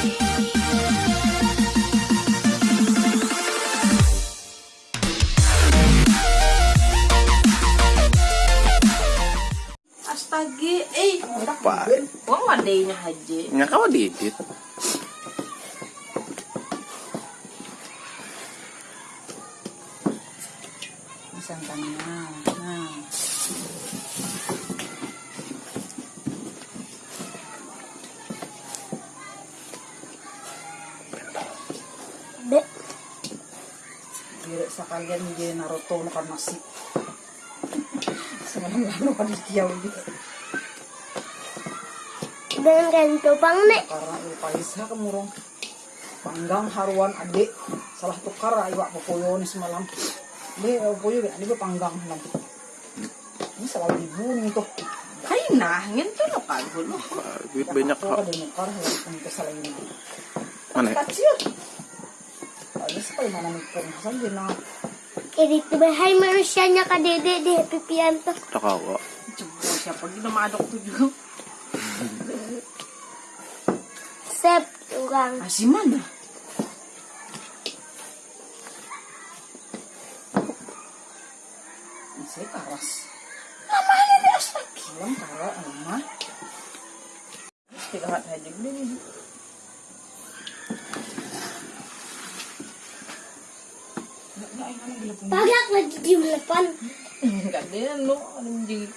Astaga, eh, Apa? Wang wadainya haji. Nya kau didit. Santangnya. Nah. Dire sekalian di Naruto makan nasi. Semalam lalu kan dikiau gitu. dengan ganto pang nek. Karena lupa isa kemurung. Panggang haruan adik. Salah tukar iwak popoyo ni semalam. Ini popoyo ini gue panggang lang. Ini salah ibu nih tuh. Hai nah, ngento lo kagul lo. Wah, Duit banyak ini. Mana? Kecil. Ada sekali mana nukar. Hasan dia na. Edit bahay manusianya ka dede di Happy Pianto. Tak kau. Coba siapa kita madok tuh juga. Sep, orang. Masih mana? Saya karas. Namanya dia astaga. Malam kara rumah. Tidak haji ini. Pagak lagi di depan. Enggak dia lo anjing.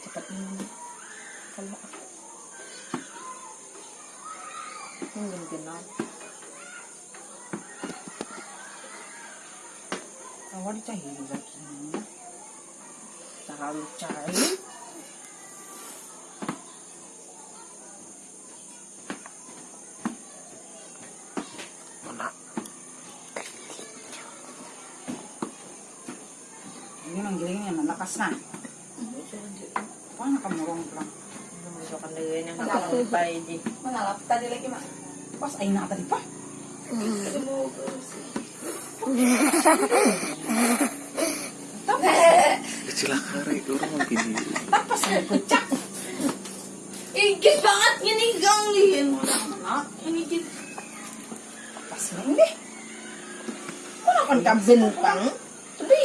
Cepat ini. Kalau aku. Mungkin kenal. Awal cair lagi. Terlalu cair. Ini manggilnya yang nanakas na. Paano ka murong lang? Gusto ka na yun yung nakakapay di. Manalap tadi lagi mak. Pas ay na tadi pa. Kecil kari orang mau gini. Tapos ay pecak. Igit banget gini ganglin. Anak, ini git. Pas na hindi. Kung akan ka bintang,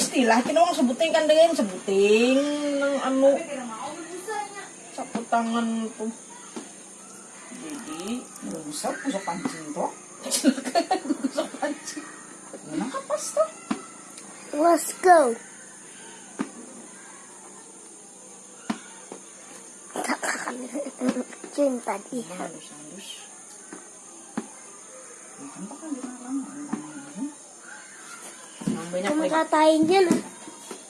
istilah, kinawang sebutin kan dengan sebutin ng ano, sa putangan po. Jadi, Usap usap pancing to. gusto panci. Ano ka pas to? Let's go. Cinta dia. Halus-halus. Kan pa kan di lang. Banyak Kamu katain nah.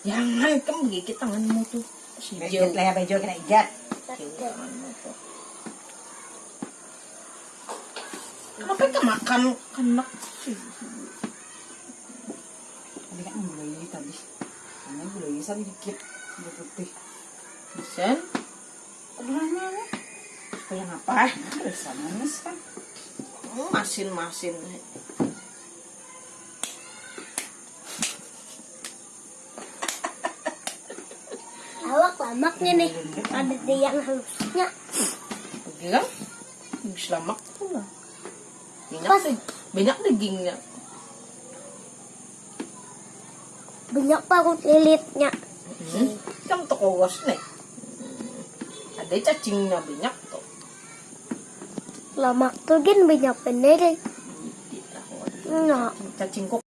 Jangan, kamu gigit tanganmu tuh. Si Joe. lah ya bejo kena ijat. Kenapa ka makan kanak sih? Hindi ka ang gulay tadi. Ano gulay sa dikit. Hindi putih. Sen? Wala na na. Kaya nga pa. Resa manis kan. Masin-masin. Awak lamaknya nih. Ada dia yang halusnya. Bilang, selamak tuh lah. Banyak Pas. banyak dagingnya. Banyak parut lilitnya. Hmm. Kan toko nih. Ada cacingnya banyak tuh. Lamak tuh kan banyak bener. Nah. Cacing kok